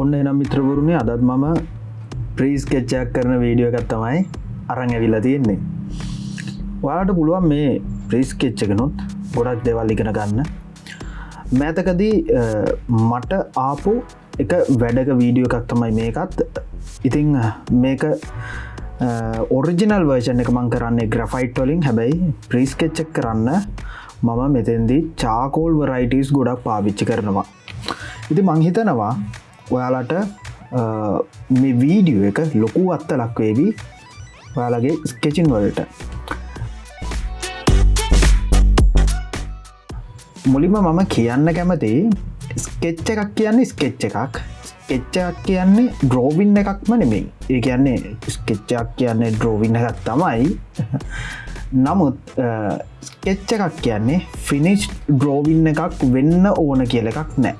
ඔන්න එනම් මිත්‍රවරුණේ අදත් මම ප්‍රීස් කෙච්චයක් කරන වීඩියෝ එකත් තමයි අරං ඇවිල්ලා තියෙන්නේ. වාලට පුළුවන් මේ ප්‍රීස් කෙච්චකනුත් ගොඩක් දෙවල් ඉගෙන ගන්න. මෑතකදී මට ආපු එක වැඩක වීඩියෝ එකක් තමයි මේකත්. ඉතිං මේක ඔරිජිනල් වර්ෂණ එක මං කරන්නේ ග්‍රෆයිට් වලින්. හැබැයි ප්‍රීස් කෙච්චක් කරන්න මම මෙතෙන්දී චාකෝල් වරයිටස් ගොඩක් පාවිච්චි කරනවා. ඉති මංහිතනවා ඔයාලට මේ වීඩියෝ එක ලොකු අත්ත ලක්වේවී ඔයාලගේ ස්කෙචින් වලට. මුලිම මම කියන්න කැමති ස්කෙච්ච එකක් කියන්නේ ස්කෙච්ච එකක්. ස්කෙච්චක් කියන්නේ ඩ්‍රෝවින්න එකක්ම නෙමෙයි. ඒ කියන්නේ ස්කෙච්චක් කියන්නේ ඩ්‍රෝවින්න එකක් තමයි. නමුත් ස්කෙච්ච එකක් කියන්නේ ෆිනිස්් ඩ්‍රෝවින්න එකක් වෙන්න ඕන කියල එකක් නෑ.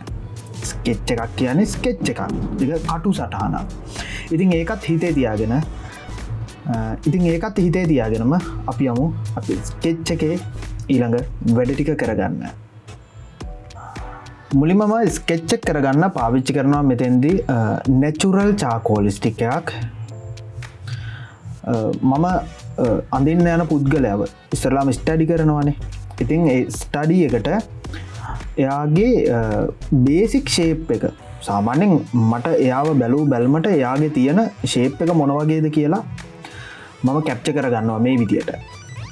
ස්කෙච්ච එකක් කියන්නේ ස්කෙච්ච එකක්. එක කටු සටහන ඉතින් ඒකත් හිතේ තියාගෙන ඉතින් ඒකත් හිතේ තියාගෙනම අපි යමු. අපි ස්කෙච්ච එකේ ඊළඟ වැඩටික කරගන්න. මුලිමම ස්කෙච්චක් කරගන්න පාවිච්චි කරනවා මෙතැන්දි නැචුරල් චාකෝලිස්ටික් එකක්. මම අඳින්න යන පුද්ගලයාව. ඉස්සරලාම ස්ටඩි කරනවානේ. ඉතින් ස්ටඩිය එකට එයාගේ බේසික් ශේප් එක. සාමාන්‍යෙන් මට එයාව බැලූ බැල්මට එයාගේ තියෙන ශේප් එක මොනවගේද කියලා මම කැප්ච කරගන්නවා මේ විදියට.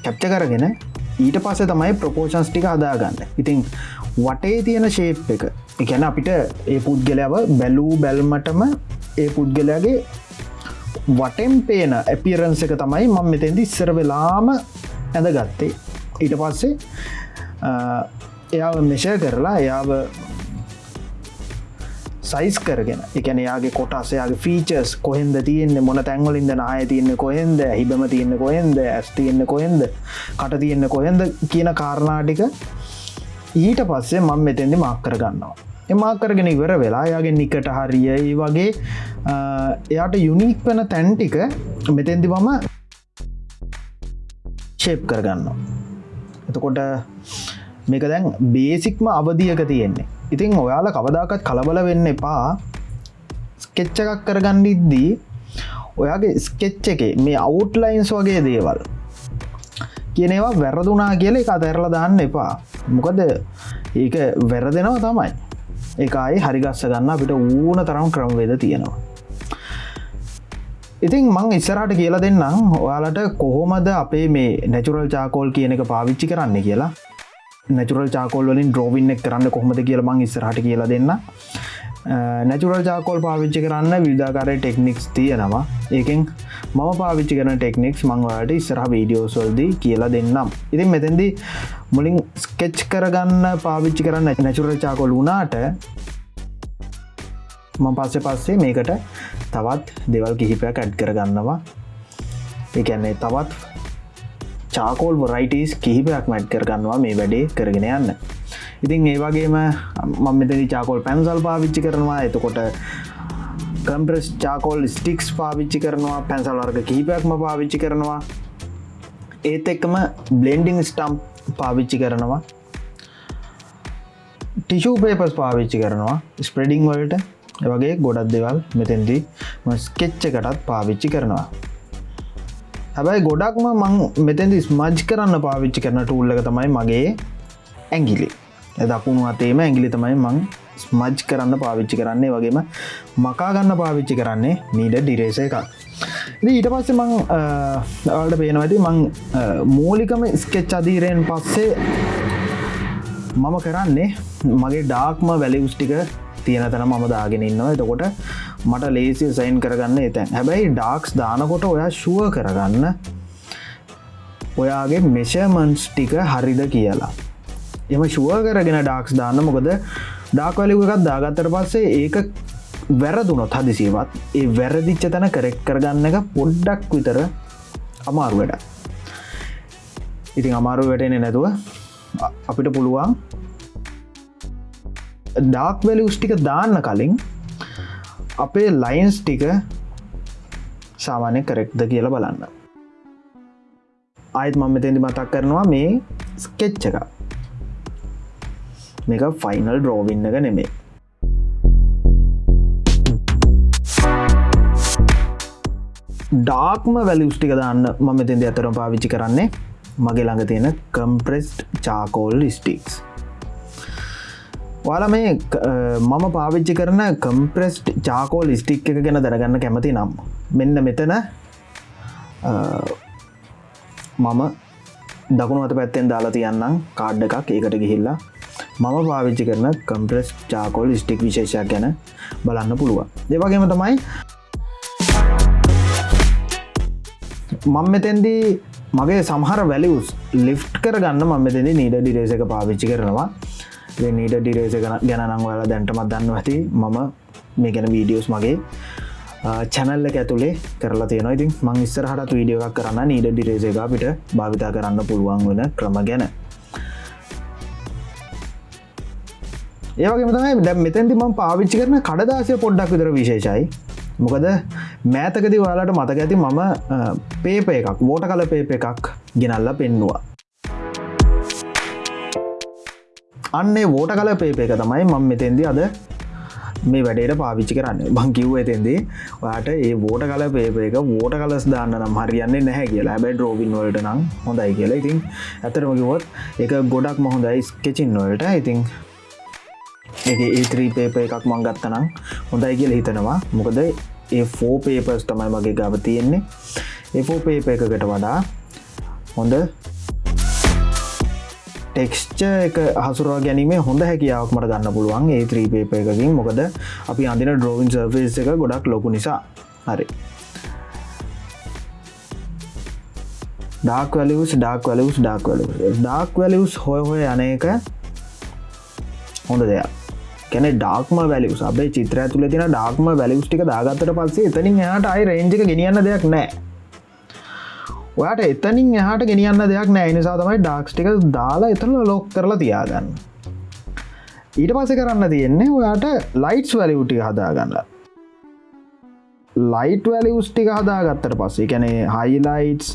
කැප්ච කරගෙන ඊට පස්ස තමයි ප්‍රපෝෂන්ස් ටික හදාගන්න. ඉතිං වටේ තියෙන ශේප් එක එකැන අපිට ඒ පුද්ගලයාව බැලූ බැල්මටම ඒ පුද්ගලයාගේ වටෙන් පේන ඇපිරන්ස එක තමයි මං මෙතැදි ඉස්සර වෙලාම ඇඳ ගත්තේ ඊට පස්සේ එයාව මෙෂ කරලා එයාව සයිස් කරගෙන. එකන යාගේ කොටස්සයාගේ ෆීචර්ස් කොහෙන්ද තියන්නේ මොන තැන්වලින්ද නාය තියන්න කොහෙන්ද හිබම තියන්න කොහෙන්ද ඇස් තියන්න කොහෙන්ද කට තියන්න කොහෙන්ද කියන කාරණාටික ඊට පස්සේ මං මෙතෙන්දි මක් කරගන්නවා. එමා කරගෙන ඉවර වෙලා යාගේ නිකට හරියයි වගේ එයාට යුනික් වන තැන්ටික මෙතෙන්දි මම ශේප් කරගන්නවා. එතකොට මේක දැන් බේසික්ම අවධියක තියෙන්නේ. ඉතින් ඔයාල කවදාකත් කලබල වෙන්න එපා. ස්කෙච්ච එකක් කරගණ්ඩිද්දී ඔයාගේ ස්කෙච්ච එක මේ අවුට්ලයින්ස් වගේ දේවල් කියනවා වැරදුනා කියල එක අතැරල දාන්න එපා. මොකද ඒක වැරදෙනවා තමයි. එකයි හරිගස්ස ගන්න අපිට ඌන තරම් ක්‍රම්වේද තියෙනවා. ඉතින් මං ඉස්සරට කියලා දෙන්නම්. ඔයාලට කොහොමද අපේ මේ නැචුරල් චාකෝල් කියන එක පාවිච්චි කරන්න කියලා. නැචුරල් චාකෝල්ලින් ඩ්‍රෝවින්න කරන්න කොහොමද කියල මං ඉස්සරහට කියලා දෙන්න නැචුරල් චාකෝල් පාවිච්චි කරන්න විධාකාරය ටෙක්නික්ස් තියෙනවා. ඒකෙන් මම පාවිච්චි කරන ටෙක්නික්ස් මංවාට ඉස්සරහ වීඩියෝසොල්දී කියලා දෙන්නම්. ඉතින් මෙතැදි මුලින් ස්කෙච් කරගන්න පාවිච්චි කරන්න නැචුරල් චාකොල් වුණාට ම පස්සෙ පස්සේ මේකට තවත් දෙවල් කිහිපයක් ඇඩ් කරගන්නවා. එකන්නේ තවත් චාකෝල් වරයිටස් කිහිපයක් මැට් කරගන්නවා මේ වැඩේ කරගෙන යන්න. ඉතින් ඒ වගේම මම මෙතනි චාකෝල් පැන්සල් පාවිච්චි කරනවා. එතකොට කම්ප්‍රස් චාකෝල් ස්ටික්ස් පාවිච්චි කරනවා. පැන්සල් වර්ග කිහිපයක්ම පාවිච්චි කරනවා. ඒත් එක්කම බ්ලෙන්ඩිං ස්ටම්ප් පාවිච්චි කරනවා. ටිෂූ පේපස් පාවිච්චි කරනවා ස්ප්‍රඩිං වලට. වගේ ගොඩක් දෙවල් මෙතැන්දී ස්කෙච්චකටත් පාවිච්චි කරනවා. හැබැයි ගොඩක්ම මං මෙතැදි ස්මජ් කරන්න පාවිච්චි කරන ටූල්ලක තමයි මගේ ඇංගිලි දකුණු අතේම ඇගිලි තමයි මං ස්මජ් කරන්න පාවිච්චි කරන්නේ. වගේම මකාගන්න පාවිච්චි කරන්නේ මීඩ ඩිරේස එකක්. ඊට පස්සේ මං ආට පේනවැති මං මූලිකම ස්කෙච් අදීරයෙන් පස්සේ මම කරන්නේ මගේ ඩාක්ම වැලිවස්ටික තියෙන තැන මම දාගෙන ඉන්නවා. එතකොට මට ලේසි සයින් කරගන්න එතැන්. හැබැයි ඩාක්ස් දානකොට ඔයා ශුව කරගන්න. ඔයාගේ මෙෂමන්ස් ටික හරිද කියලා. එම ශුව කරගෙන ඩාක්ස් දාන්න මොකද ඩාක්වලිව එකත් දාගත්තර පස්සේ ඒක වැරදුනොත් හදිසිවත් ඒ වැරදිච්ච තැන කරෙක් කරගන්න එක පොඩ්ඩක් විතර අමාරු වැඩ ඉතින් අමාරු වැටෙන නැතුව අපිට පුළුවන් ඩාක් වැලිවස් ටික දාන්න කලින් අපේ ලයින්ස් ටික සාමානය කරෙක්්ද කියලා බලන්න. අයත් මම මෙතැදි මතක් කරනවා මේ ස්කෙච්ච එක. මේක ෆයිනල් ඩ්‍රෝවින්න එක නෙමේ ඩාක්ම වැලිස්ටික දන්න මම මෙතෙන්ද අතරම් පාවිච්චි කරන්නේ. මගේ ළඟ තියෙන කම්ප්‍රෙස්් චාකෝල් ස්ටික්ස් ඔයාල මේ මම පාවිච්චි කරන කම්ප්‍රෙස්ට් චාකෝල් ස්ටික් එක ගැන දැනගන්න කැමති නම් මෙන්න මෙතන මම දකුණු අත පැත්තෙන් දාලා තියන්නම් කාඩ් එකක්. ඒකට ගිහිල්ලා මම පාවිච්චි කරන කම්ප්‍රෙස් චාකෝල් ස්ටික් විශේෂයක් ගැන බලන්න පුළුවන්. දෙවගේම තමයි මං මෙතැන්දී මගේ සමහර වැලියස් ලිෆ් කරගන්න මම මෙතැදි නීඩ ඩිරේස එක පාවිච්චි කරනවා. නීඩ ඩිරේස ගැනනම් ඔයාලා දැන්ටමත් දන්න ඇති. මම මේ ගැන වීඩියෝස් මගේ චැනල්ල ඇතුළේ කරලා තියෙන ඉතින් මං ඉස්සරහට වීඩියෝ එකක් කරන්න නීඩ ඩිරේස එක පිට භාවිතා කරන්න පුළුවන් වන ක්‍රම ගැන. ඒවගේ තමයි දැ මෙතැන්ති ම පාවිච්චි කරන කඩදාසය පොඩ්ඩක් විතර විශේෂයි. මොකද මෑතකති වාලට මතක ඇති මම පේප එකක් වෝට කල පේප එකක් ගෙනල්ල පෙන්නවා. අන්නේ වෝට කල පේප එක තමයි මං මෙතෙන්දි අද මේ වැඩට පාවිච්චි කරන්න. බංකිව් ඇතෙන්දේ ඔයාට ඒ වෝට කල පේප එක වෝට කලස් දාන්න නම් හරියන්නේ නැහැ කියලා. හැබැයි ඩ්‍රෝවින් වලට නම් හොඳයි කියලා. ඉතින් ඇතරමකිවොත් එක ගොඩක් මොහොඳයි ස්කෙචින් වලට. ඉතින් ඒත්‍රී පේප එකක් මං ගත්තනම් හොඳයි කියල හිතනවා. මොකද ඒ ෆෝ පේපස් තමයි මගේ ගව තියෙන්නේ. එෆෝ පේප එකකට වඩා හොඳ ටෙක්ස්ච එක හසුරවා ගැනීම හොඳ හැකියාවක් මට ගන්න පුළුවන් ඒ ත්‍රී පේප එකකින්. මොකද අපි අඳන ඩ්‍රෝවින් සර්ෆේස් එක ගොඩක් ලොකු නිසා. හරි. ඩාක් වලස් ඩාක් වලස් ඩාක් වල ඩාක් වලස් හොය හොය අනක හොඳ දෙයක්. කැන ඩාක්ම වැලි සබේ චිත්‍ර තුළ තින ඩාක්ම වැලිස්ටික දාගත්තට පස්සේ එතනින් එයාට අයි රේජක ගෙනියන්න දෙයක් නෑ. ඔයාට එතනින් එහට ගෙනියන්න දෙයක් නෑ. නිසා තමයි ඩාක්ස්ටික දාලා එතන ලොක් කරලා තියාගන්න. ඊට පස කරන්න තියෙන්නේ ඔයාට ලයිට්ස් වැලිවුටි හදාගන්න. ලයිට් වැලිස්ටික හදාගත්තට පස්සේ කැනේ හයිලයිටස්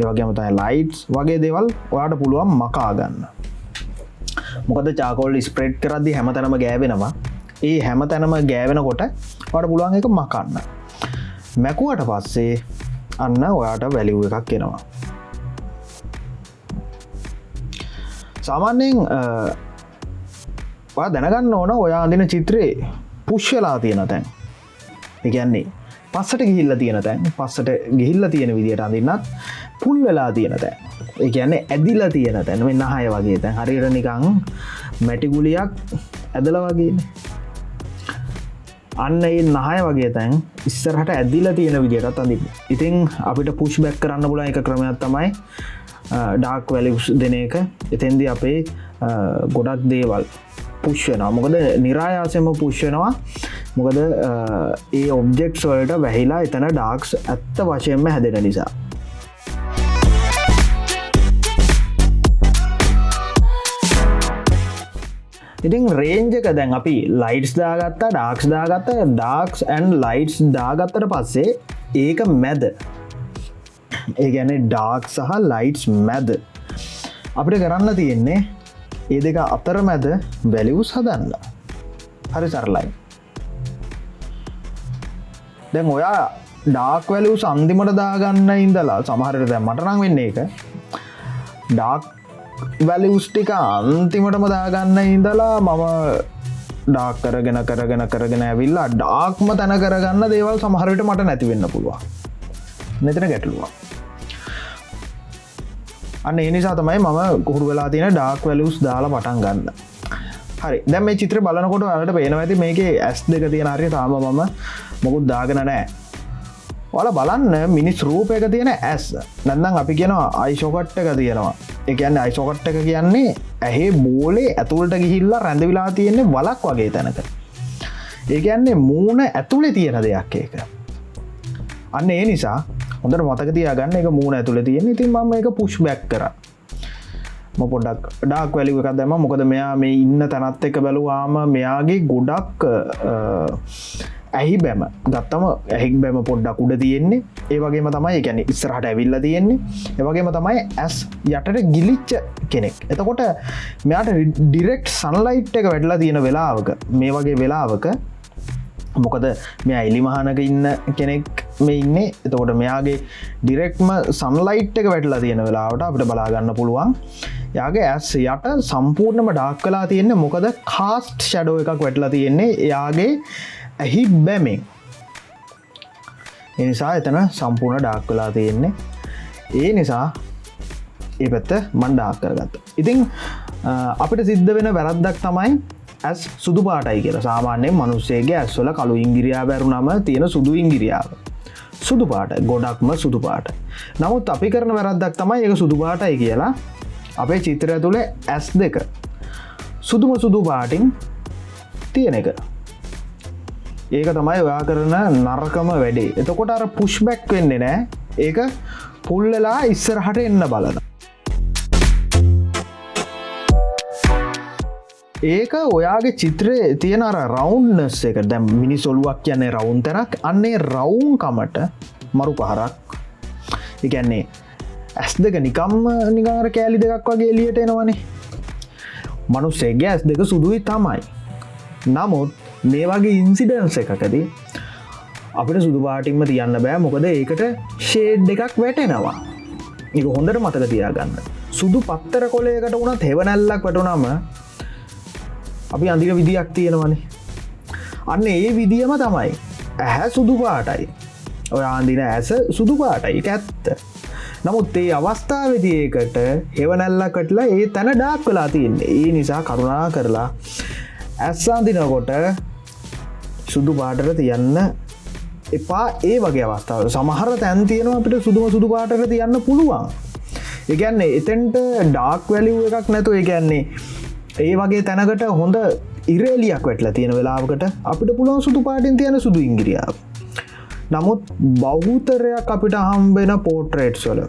ඒවගේමතයි ලයිට්ස් වගේ දෙවල් ඔයාට පුළුවන් මකාගන්න. මොකද චාකෝල් ස්ප්‍රේඩ් කරදදි හැම තැනම ගෑවෙනවා. ඒ හැම තැනම ගෑවෙනකොට වට පුළුවන් එක මකන්න. මැකුවට පස්සේ අන්න ඔයාට වැලිව් එකක් කෙනවා සාමාන්‍යයෙන් දැනගන්න ඕන ඔයා අඳන චිත්‍රයේ පුෂ්‍යලා තියෙන තැන්. එකන්නේ පස්සට ගිහිල්ල තියෙන තැන් පස්සට ගිහිල්ල තියෙන විදිට අඳන්නත් පුල් වෙලා තියෙන තැන්. එකන්නේ ඇදිල තියෙන තැන. වෙන්න හය වගේ තැන්. හරිර නිකං මැටිගුලියක් ඇදල වගේ අන්න ඒ නහය වගේ තැන් ඉස්සරහට ඇදිල තියෙන විදිටත් අඳි ඉතිං අපිට පුෂ් බැක් කරන්න පුල එක ක්‍රමයක් තමයි ඩාක් වැලිස් දෙන එක. එතෙන්දි අපේ ගොඩක් දේවල් පුෂ්‍යනවා මොකද නිරායාසයම පුෂ්‍යනවා මොකද ඒ ඔබ්ජෙක්ස් වලට වැහිලා එතන ඩාක්ස් ඇත්ත වශයෙන්ම හැදෙන නිසා. ඉතින් රේන්ජක දැන් අපි ලයිට්ස් දාගත්තා ඩාක්ස් දාගත්ත. ඩාක්ස් ඇන් ලයිට්ස් දාගත්තට පස්සේ ඒක මැද. ඒ ගැන ඩාක් සහ ලයිට්ස් මැද. අපිට කරන්න තියෙන්නේ ඒ දෙක අතර මැද වැලිවස් හදන්න. හරි සරලයි. දැන් ඔයා ඩාක් වැලූ සන්දිමට දාගන්න ඉඳලා සමහරට දැ මටනං වෙන්නේ එක ඩාක් වැලිවස්ටික අන්තිමටම දාගන්න ඉඳලා මම ඩාක් කරගෙන කරගෙන කරගෙන ඇවිල්ලා ඩාක්ම තැන කරගන්න දේවල් සමහරට මට නැතිවෙන්න පුළුවන්. මෙතන ගැටලුවා අන්න එනිසා තමයි මම කොහුරු වෙලා තියෙන ඩාක් වැලස් දාලා පටන් ගන්න. හරි. දැම මේ චිත්‍ර බලනකොට අලට පේන ඇති මේක ඇස් දෙක තියෙන හරි තාම මම මොකුත් දාගෙන නෑ ඔල බලන්න මිනිස් රූපයක තියෙන ඇස්. නැන්නම් අපි කියෙනවා අයිශෝකට්ට එක තියෙනවා. එකන්න අයිසොකට් එක කියන්නේ ඇහේ බෝලේ ඇතුළට ගිහිල්ලා රැඳවිලා තියෙන්නේ වලක් වගේ තැනක. ඒකන්නේ මූුණ ඇතුළේ තියෙන දෙයක් ඒක. අන්න ඒ නිසා හොඳට මතක තියාගන්න එක මූුණ ඇතුළ තියෙන ඉතින් මම එක පුෂ් බැක් කර. පොඩක් ඩාක් වැලිව එකක් දැම මොකද මෙයා මේ ඉන්න තැනත් එක බැලුවාම මෙයාගේ ගොඩක් ඇහි බැම. ගත්තම ඇහික් බැම පොඩ්ඩක් උඩ තියෙන්නේ. ඒවගේම තමයි ගැන ඉස්සරහට ඇවිල්ල තියෙන්නේ. ඒවගේම තමයි ඇස් යටට ගිලිච්ච කෙනෙක්. එතකොට මෙයාට ඩිරෙක්් සන්ලයිට් එක වැඩලා තියෙන වෙලාවක මේ වගේ වෙලාවක මොකද මෙ අයිලි මහනක ඉන්න කෙනෙක් මේ ඉන්න. එතකොට මෙයාගේ ඩිරෙක්ම සන්ලයිට් එක වැටලා තියෙන වෙලාවට අපිට බලාගන්න පුළුවන්. යාගේ ඇස් යට සම්පූර්ණම ඩාක් කලා තියෙන්නේ මොකද? කාස්ට් ෂඩෝ එකක් වැටලා තියෙන්නේ. එයාගේ ඇහි බැමෙන් එනිසා එතන සම්පූර්ණ ඩාක් කලා තියෙන්නේ. ඒ නිසා ඒ පැත්ත මණ්ඩාක් කරගත්ත. ඉතිං අපිට සිද්ධ වෙන වැරද්දක් තමයි ඇස් සුදු පාටයි කියලා. සාමාන්‍යයෙන් මනුස්සේගේ ඇස්වල කළු ඉංගිරියා බැරුනම තියෙන සුදු ඉංගිරියාව. සුදු පාට ගොඩක්ම සුදු පාට. නමුත් අපි කරන වැරද්දක් තමයි එක සුදු පාටයි කියලා. අපේ චිත්‍රය තුළ ඇස් දෙක. සුදුම සුදු පාටින් තියෙන එක. ඒක තමයි ඔයා කරන නරකම වැඩේ. එතකොට අර පුෂ්බැක් වෙන්නේ නෑ. ඒක පුල්ලලා ඉස්සරහට එන්න බලන ඒක ඔයාගේ චිත්‍රය තියෙන අර රවුන්්නස් එක. දැම් මිනි සොලුවක් කියන්නේ රවුන් තරක් අන්නේ රවුන්කමට මරු පහරක්. එකන්නේ ඇස් දෙක නිකම්ම නිකාර කෑලි දෙකක් වගේ එලියට එනවනේ. මනුස්සේගේ ඇස් දෙක සුදුයි තමයි. නමුත් මේ වගේ ඉන්සිඩන්ස එකකදී අපිට සුදුපාටින්ම තියන්න බෑ. මොකද ඒකට ෂේඩ් එකක් වැටෙනවා. එක හොඳට මතක තියාගන්න. සුදු පත්තර කොලයකට වුණ තෙවනැල්ලක් වැටුනම අපි අඳික විදියක් තියෙනවනේ. අන්න ඒ විදිහම තමයි ඇහැ සුදු පාටයි. ඔය ආන්දින ඇස සුදු පාටයි. ඇත්ත. නමුත් ඒ අවස්ථාවදිඒකට හෙවනැල්ල කටලා ඒ තැන ඩාක් වෙලා තියන්නේ. ඒ නිසා කරුණා කරලා ඇස්සාන්දිනකොට සුදු පාටර තියන්න එපා. ඒ වගේ අවස්ථාව සමහර තැන් තියෙනවා අපිට සුදුම සුදු පාටක තියන්න පුළුවන්. එකන්නේ එතෙන්ට ඩාක් වැලිව් එකක් නැතු එකන්නේ ඒ වගේ තැනකට හොඳ ඉරේලියක් වැටල තියෙන වෙලාවකට අපිට පුළුවන් සුදු පාටින් තියෙන සුදු ඉංගිරියාව. නමුත් බෞතරයක් අපිට හම්බෙන පෝට්‍රේට් සොල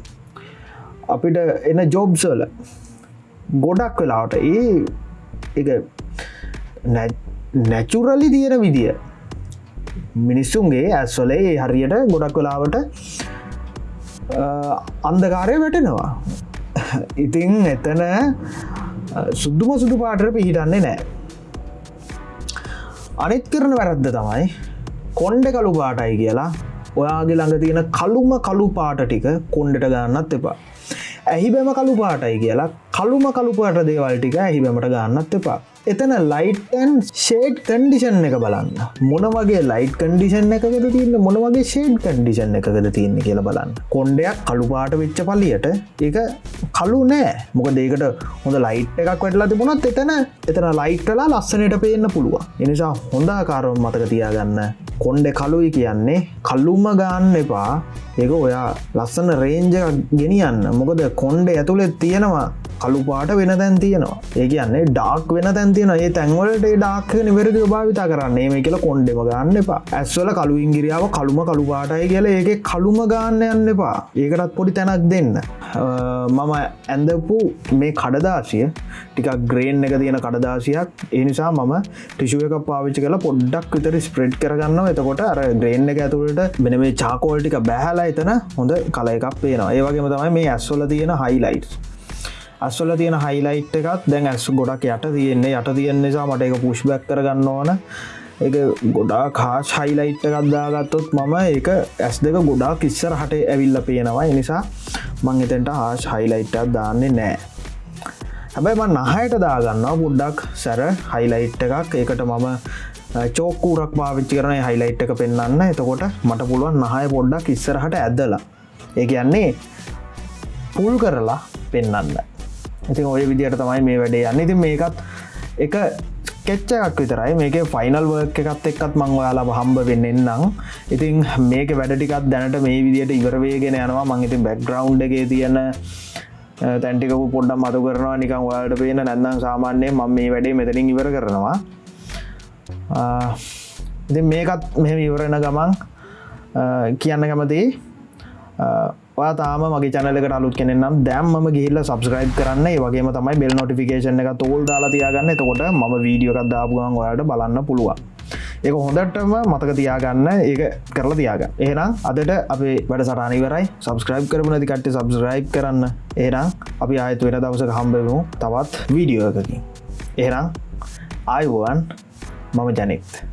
අපිට එන ජොබ්සල ගොඩක් වෙලාවට ඒ එක නැචුරලි තියෙන විදිිය. මිනිස්සුන්ගේ ඇස්වලේ හරියට ගොඩක් වෙලාවට අන්දකාරය වැටෙනවා. ඉතිං එතන සුද්දුම සුදු පාටර පිහිටන්නේ නෑ. අනිත් කරන වැරද්ද තමයි කොන්්ඩ කළු පාටයි කියලා. ඔයාගේ ළඟ තියෙන කළුම කළු පාට ටික කොන්්ඩට ගන්නත් එපා. ඇහි බැම කළු පාටයි කියලා කළුම කළු පාට දේවල් ටික ඇහි බැමට ගන්නත් එපා. එතන ලයිටන් ෂේඩ් කන්ඩිෂන් එක බලන්න. මොන වගේ ලයිට් කන්ඩිෂන් එකකද තියන්න? මොන වගේ ෂේඩ් කන්ඩිෂන් එකකද තියන්න කියලා බලන්න. කොන්්ඩයක් කළුපාට වෙච්ච පල්ලියට ඒක කලු නෑ. මොක දේකට හොඳ ලයිට් එකක් වැටලා තිබුණත් එතන එතන ලයිට්ටලා ලස්සනට පේන්න පුළුවන්. එනිසා හොඳාකාරව මතක තියාගන්න. කොන්්ඩ කලුයි කියන්නේ කල්ලුම ගන්න එපා. ඒක ඔයා ලස්සන රේන්ජ ගෙනියන්න. මොකද කොන්්ඩ ඇතුළෙත් තියෙනවා කළුපාට වෙන තැන් තියෙනවා. ඒ කියන්නේ ඩාක් වෙන තැන් තියෙන ඒ තැන්වලට ඩාක් නිවැරදි භාවිතා කරන්නේ. මේ කියලා කොන්්ඩෙම ගන්න එපා. ඇස්වල කළු ඉංගිරියාව කළුම කළු පාටයි කියලා ඒක කළුම ගන්න යන්න එපා. ඒකටත් පොඩි තැනක් දෙන්න. මම ඇඳපු මේ කඩදාසිය ටිකක් ග්‍රේන් එක තියෙන කඩදාසියක්. ඒ නිසා මම ටිෂුව එක පාවිච්චි කලා පොඩ්ඩක් විතර ස්ප්‍රෙඩ් කරගන්න එතකොට අර ග්‍රේන් එක ඇතුළට මෙන මේ චාකෝල්ටික බැහලා එතන හොඳ කල එකක් පේනවා. ඒවගේම තමයි මේ ඇස්වල තියෙන හයිලයිට් අස්වල තියෙන හයිලයිට් එකත් දැන් ඇස් ගොඩක් යට තියෙන්නේ. යට තියෙන් නිසා මට එක පුෂ්බැක් කරගන්න ඕන. එක ගොඩා කාශ හයිලයිට් එකක්දාගත්තොත් මම ඒක ඇස් දෙක ගොඩා කිස්සර හට ඇවිල්ල පේනවා. නිසා මං එතෙන්ට හාශ හයිලයිට්ටක් දාන්නේ නෑ හැබැයි මන් නහයට දාගන්නවා පුඩ්ඩක් සැර හයිලයිට් එකක්. ඒකට මම චෝකූරක් පාවිච්චි කරන හයිලයිට් එක පෙන්න්න එතකොට මට පුළුවන් නහය පොඩ්ඩක් ඉස්සරහට ඇදලා. ඒ කියන්නේ පුල් කරලා පෙන්න්න ඉතින් ඔය විදියට තමයි මේ වැඩේ යන්න. ඉතින් මේකත් එක කෙච්චක් විතරයි. මේක ෆයිනල් වර්ක් එකත් එක්කත් මං ඔයාලා හම්බ වෙන්නෙන්නම් ඉතින් මේක වැඩටිකත් දැනට මේ විදියට ඉවරවේගෙන යනවා. මං ඉතින් බැක්ග්‍රවන්් එකේ තියෙන තැන්ටිකපු පොඩ්ඩම් මතු කරනවා. නිකං ඔයාලට පේන නැන්නම් සාමාන්‍යය ම මේ වැඩේ මෙතනින් ඉවර කරනවා. ඉති මේකත් මෙම ඉවරෙන ගමන් කියන්න කැමති ඔයා තාම මගේ චනලකට අලුත් කෙනෙනම් දැම්ම ගිහිල්ල සබස්ක්‍රයිබ් කරන්න. වගේ තමයි බෙල් නොටිෆිකේෂන් එක තෝල් දාලා තියාගන්න. එතකොට ම වීඩියෝකක් දාපුුවන් ඔයාට බලන්න පුළුවන්. ඒක හොඳටම මතක තියාගන්න. ඒක කරලා තියාග ඒනම් අදට අපේ වැඩ සටනිවරයි සබස්ක්‍රයිබ් කරපු නැති කට්ට සබස්ක්‍රයිබ් කරන්න. ඒනම් අපි ආයතු වෙන දවසක හම්බෙමු තවත් වීඩියෝ එකකින්. ඒනම් ආයිුවන් මම ජනෙක්ත්